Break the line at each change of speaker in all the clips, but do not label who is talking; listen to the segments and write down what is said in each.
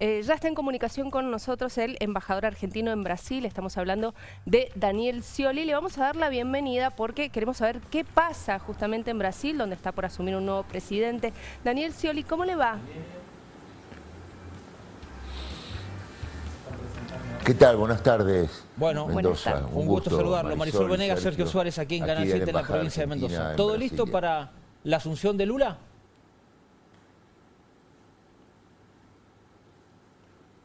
Eh, ya está en comunicación con nosotros el embajador argentino en Brasil, estamos hablando de Daniel Scioli. Le vamos a dar la bienvenida porque queremos saber qué pasa justamente en Brasil, donde está por asumir un nuevo presidente. Daniel Scioli, ¿cómo le va?
¿Qué tal? Buenas tardes.
Bueno,
Mendoza.
Un, gusto, saludarlo. Marisol, Venegas, Sergio, Suárez, aquí en Canal 7 en la provincia de Mendoza. ¿Todo listo para la asunción de Lula?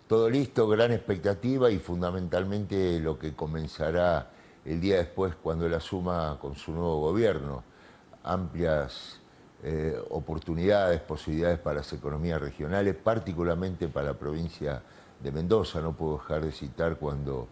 Todo listo, gran expectativa y fundamentalmente lo que comenzará el día después cuando él asuma con su nuevo gobierno. Amplias eh, oportunidades, posibilidades para las economías regionales, particularmente para la provincia de Mendoza. No puedo dejar de citar cuando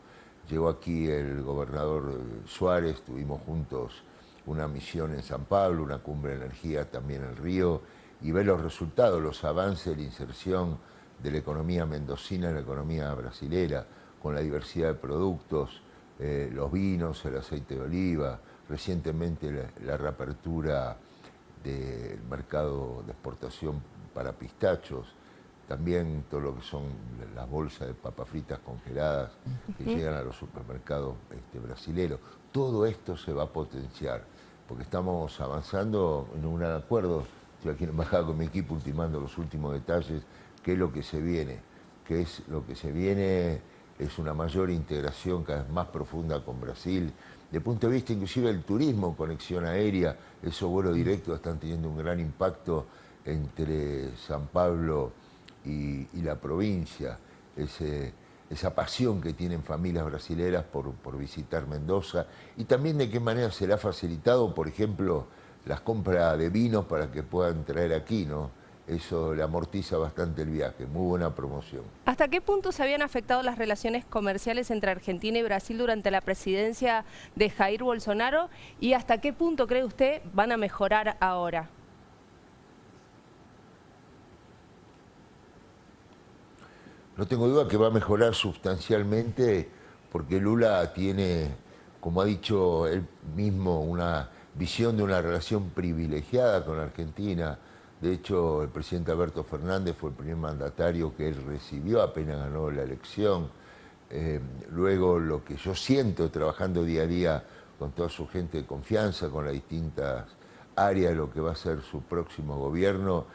llegó aquí el gobernador Suárez, tuvimos juntos una misión en San Pablo, una cumbre de energía también en el Río, y ver los resultados, los avances, la inserción de la economía mendocina en la economía brasilera, con la diversidad de productos, eh, los vinos, el aceite de oliva, recientemente la, reapertura del mercado de exportación para pistachos, también todo lo que son las bolsas de papas fritas congeladas que llegan a los supermercados este, brasileños. Todo esto se va a potenciar, porque estamos avanzando en un gran acuerdo. Estoy aquí en embajada con mi equipo ultimando los últimos detalles qué es lo que se viene, qué es lo que se viene es una mayor integración cada vez más profunda con Brasil, de punto de vista inclusive del turismo, conexión aérea, esos vuelos directos están teniendo un gran impacto entre San Pablo y, la provincia, esa pasión que tienen familias brasileras por, por visitar Mendoza. Y también de qué manera se le ha facilitado, por ejemplo, las compras de vinos para que puedan traer aquí, ¿no? eso le amortiza bastante el viaje, muy buena promoción.
¿Hasta qué punto se habían afectado las relaciones comerciales entre Argentina y Brasil durante la presidencia de Jair Bolsonaro? ¿Y hasta qué punto cree usted van a mejorar ahora?
No tengo duda que va a mejorar sustancialmente porque Lula tiene, como ha dicho él mismo, una visión de una relación privilegiada con Argentina, de hecho, el presidente Alberto Fernández fue el primer mandatario que él recibió apenas ganó la elección. Eh, luego, lo que yo siento trabajando día a día con toda su gente de confianza, con las distintas áreas de lo que va a ser su próximo gobierno,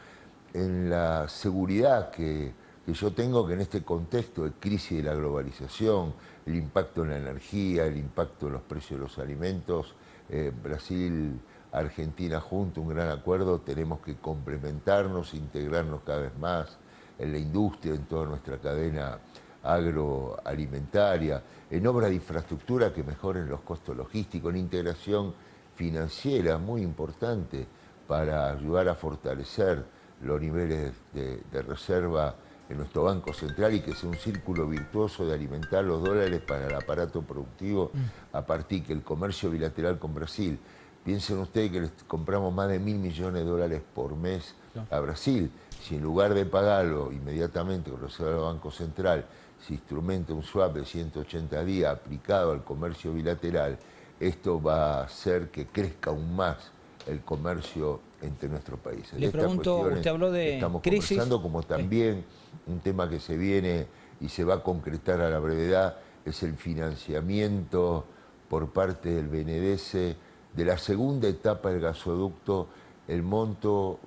en la seguridad que, yo tengo que en este contexto de crisis de la globalización, el impacto en la energía, el impacto en los precios de los alimentos, eh, Brasil Argentina junto, un gran acuerdo, tenemos que complementarnos, integrarnos cada vez más en la industria, en toda nuestra cadena agroalimentaria, en obras de infraestructura que mejoren los costos logísticos, en integración financiera muy importante para ayudar a fortalecer los niveles de, de reserva en nuestro Banco Central y que sea un círculo virtuoso de alimentar los dólares para el aparato productivo a partir que el comercio bilateral con Brasil Piensen ustedes que les compramos más de mil millones de dólares por mes a Brasil. Si en lugar de pagarlo inmediatamente con el Banco Central se instrumenta un swap de 180 días aplicado al comercio bilateral, esto va a hacer que crezca aún más el comercio entre nuestros países.
Le pregunto, usted habló de
estamos
crisis.
conversando como también un tema que se viene y se va a concretar a la brevedad es el financiamiento por parte del BNDES de la segunda etapa del gasoducto, el monto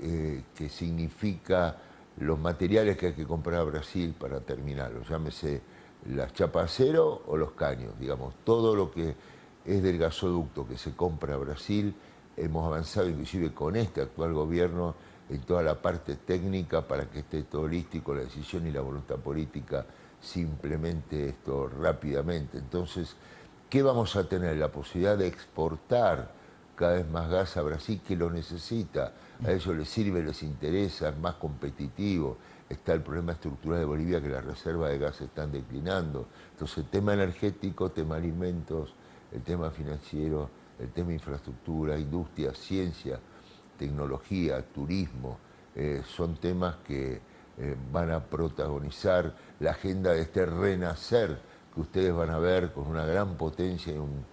eh, que significa los materiales que hay que comprar a Brasil para terminarlo, llámese las chapas acero o los caños, digamos, todo lo que es del gasoducto que se compra a Brasil, hemos avanzado inclusive con este actual gobierno en toda la parte técnica para que esté todo con la decisión y la voluntad política simplemente esto rápidamente. Entonces, ¿Qué vamos a tener? La posibilidad de exportar cada vez más gas a Brasil que lo necesita. A ellos les sirve, les interesa, es más competitivo. Está el problema estructural de Bolivia que las reservas de gas están declinando. Entonces tema energético, tema alimentos, el tema financiero, el tema infraestructura, industria, ciencia, tecnología, turismo, eh, son temas que eh, van a protagonizar la agenda de este renacer que ustedes van a ver con una gran potencia y un,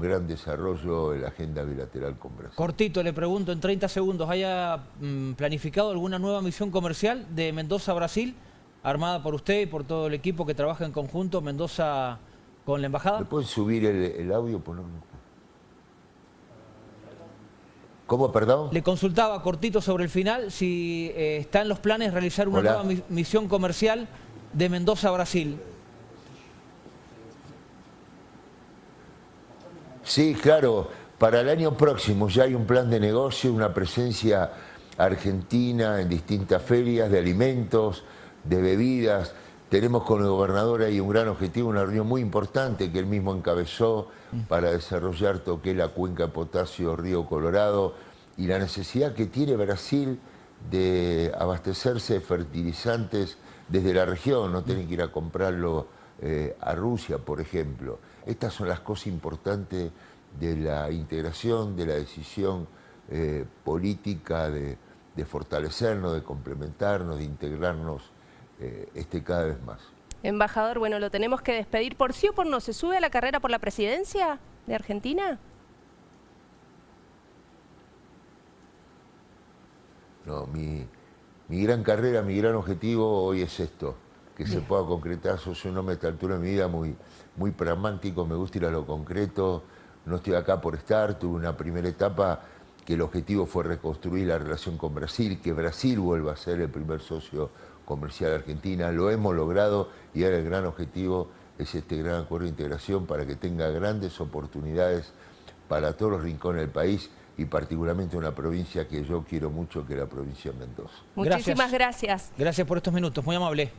gran desarrollo en la agenda bilateral con Brasil.
Cortito, le pregunto en 30 segundos, ¿haya mm, planificado alguna nueva misión comercial de Mendoza a Brasil armada por usted y por todo el equipo que trabaja en conjunto, Mendoza con la embajada.
¿Me pueden subir el, audio? ¿Cómo, perdón?
Le consultaba cortito sobre el final si eh, está en los planes realizar una nueva misión comercial de Mendoza a Brasil.
Sí, claro. Para el año próximo ya hay un plan de negocio, una presencia argentina en distintas ferias de alimentos, de bebidas. Tenemos con el gobernador ahí un gran objetivo, una reunión muy importante que él mismo encabezó para desarrollar todo que la cuenca de potasio Río Colorado y la necesidad que tiene Brasil de abastecerse de fertilizantes desde la región, no tienen que ir a comprarlo eh, a Rusia, por ejemplo. Estas son las cosas importantes de la integración, de la decisión eh, política de, fortalecernos, de complementarnos, de integrarnos eh, este cada vez más.
Embajador, bueno, lo tenemos que despedir. ¿Por sí o por no? ¿Se sube a la carrera por la presidencia de Argentina?
No, mi, mi gran carrera, mi gran objetivo hoy es esto, que se pueda concretar. Soy un hombre a esta altura de mi vida muy, muy pragmático, me gusta ir a lo concreto, no estoy acá por estar, tuve una primera etapa que el objetivo fue reconstruir la relación con Brasil, que Brasil vuelva a ser el primer socio comercial Argentina, lo hemos logrado y ahora el gran objetivo es este gran acuerdo de integración para que tenga grandes oportunidades para todos los rincones del país y particularmente una provincia que yo quiero mucho, que es la provincia de Mendoza.
Muchísimas gracias.
Gracias por estos minutos, muy amable.